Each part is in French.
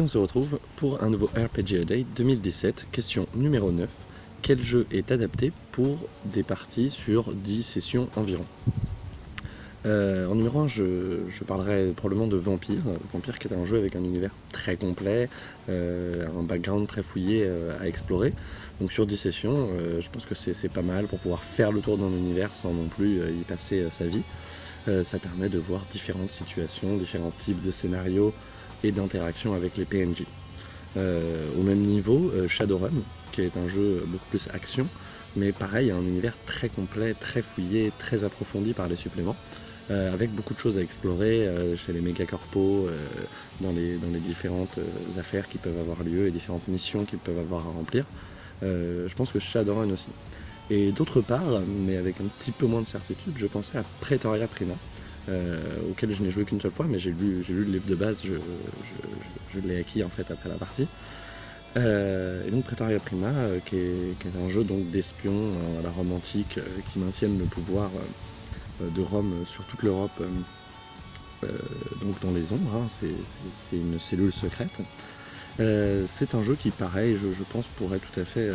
on se retrouve pour un nouveau RPG Day 2017, question numéro 9. Quel jeu est adapté pour des parties sur 10 sessions environ? Euh, en numéro 1, je, parlerai probablement de Vampire. Vampire qui est un jeu avec un univers très complet, euh, un background très fouillé euh, à explorer. Donc sur 10 sessions, je pense que c'est pas mal pour pouvoir faire le tour d'un univers sans non plus y passer sa vie. ça permet de voir différentes situations, différents types de scénarios et d'interactions avec les PNJ. au même niveau, Shadowrun, qui est un jeu beaucoup plus action, mais pareil, un univers très complet, très fouillé, très approfondi par les suppléments. Euh, avec beaucoup de choses à explorer euh, chez les méga corpos, euh, dans, les, dans les différentes affaires qui peuvent avoir lieu et différentes missions qu'ils peuvent avoir à remplir. je pense que Shadowrun aussi. Et d'autre part, mais avec un petit peu moins de certitude, je pensais à Pretoria Prima, auquel je n'ai joué qu'une seule fois, mais j'ai lu, lu le livre de base, je, je, l'ai acquis en fait après la partie. et donc Pretoria Prima, qui, est, qui, est, un jeu d'espions à la romantique qui maintiennent le pouvoir euh, de Rome sur toute l'Europe, euh, euh, donc dans les ombres, hein, c'est une cellule secrète. C'est un jeu qui, pareil, je, pense, pourrait tout à fait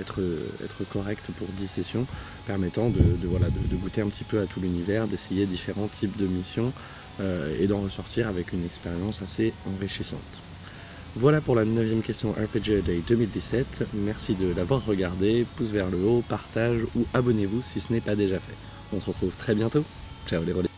être, être correct pour 10 sessions, permettant de, voilà, de, goûter un petit peu à tout l'univers, d'essayer différents types de missions et d'en ressortir avec une expérience assez enrichissante. Voilà pour la neuvième question RPG Day 2017. Merci de l'avoir regardé, pouce vers le haut, partage ou abonnez-vous si ce n'est pas déjà fait. On se retrouve très bientôt. Ciao les relais.